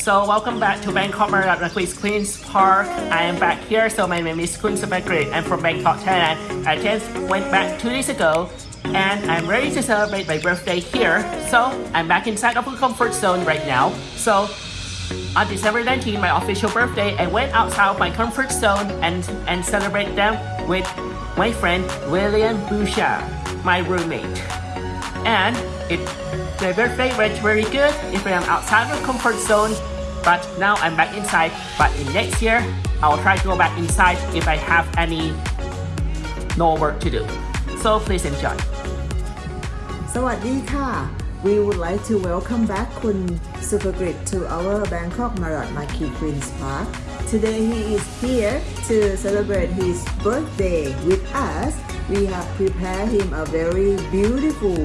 So welcome back to Bangkok Marriott Marquis Queen's Park. I am back here. So my name is Kun Supagrit. I'm from Bangkok, Thailand. I just went back two days ago and I'm ready to celebrate my birthday here. So I'm back inside of a comfort zone right now. So on December 19, my official birthday, I went outside of my comfort zone and, and celebrate them with my friend William Bouchard, my roommate. And it my birthday went very good if I am outside of comfort zone, but now I'm back inside. But in next year, I'll try to go back inside if I have any no work to do. So please enjoy. สวัสดีค่ะ We would like to welcome back Kun Supagrit to our Bangkok Marriott Marquis Queen's Park. Today he is here to celebrate his birthday with us. We have prepared him a very beautiful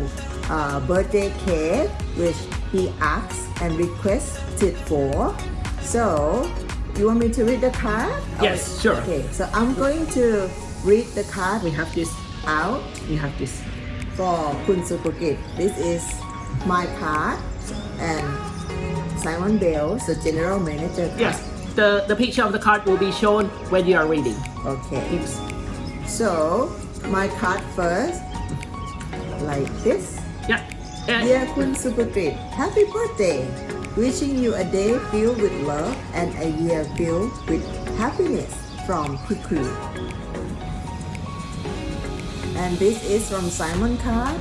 uh, birthday cake which he asked and requested for. So, you want me to read the card? Yes, sure. Okay, so I'm going to read the card We have this, out we have this. for Kun Supagit. This is my card and Simon Bell, the general manager. card. Yes, the, the picture of the card will be shown when you are reading. Okay. It's, So my card first, like this. Yeah. Dear Kun Supagit, happy birthday! Wishing you a day filled with love and a year filled with happiness from Kikri. And this is from Simon Card.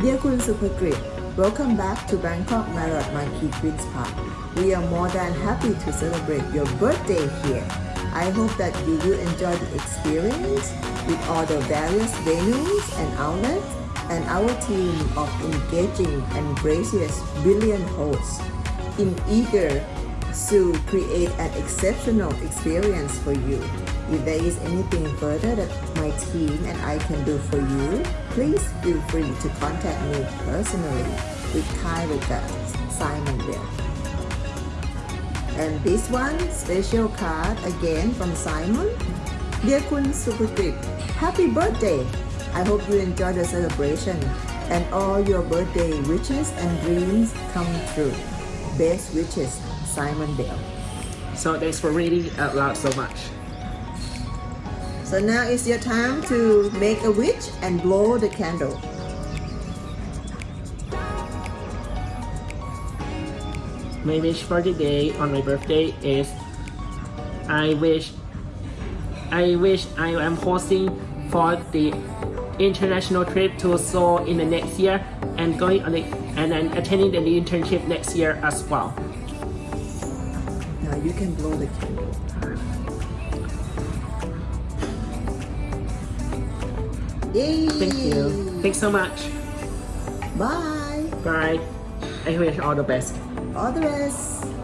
Dear Kun Supagrit, welcome back to Bangkok Marriott Marquis Queen's Park. We are more than happy to celebrate your birthday here. I hope that you will enjoy the experience with all the various venues and outlets and our team of engaging and gracious brilliant hosts in eager to create an exceptional experience for you. If there is anything further that my team and I can do for you, please feel free to contact me personally with kind regards, Simon Bell. And this one, special card again from Simon. Dear Kun Supagrit, happy birthday! I hope you enjoy the celebration and all your birthday wishes and dreams come true. Best wishes, Simon Bell. so thanks for reading out loud so much. So now it's your time to make a wish and blow the candle. My wish for the day on my birthday is I wish I wish I am hosting for the international trip to Seoul in the next year and going on the and then attending the internship next year as well. Now you can blow the candle. Yay! Thank you. Thanks so much. Bye. Bye. I wish all the best. All the best.